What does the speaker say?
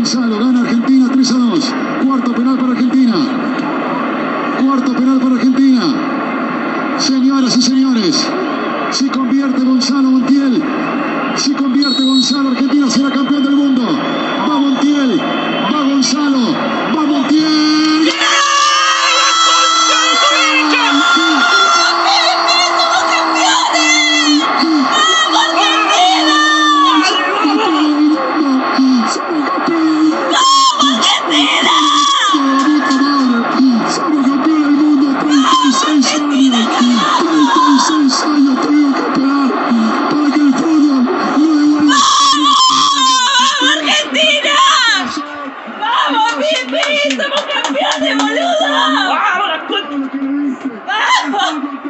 Gonzalo, gana Argentina 3 a 2. Cuarto penal para Argentina. Cuarto penal para Argentina. Señoras y señores, si convierte Gonzalo Montiel, si convierte Gonzalo, Argentina será campeón del mundo. ¡Sí! ¡Somos campeones, boludo! ¡Vamos, la ¡Vamos!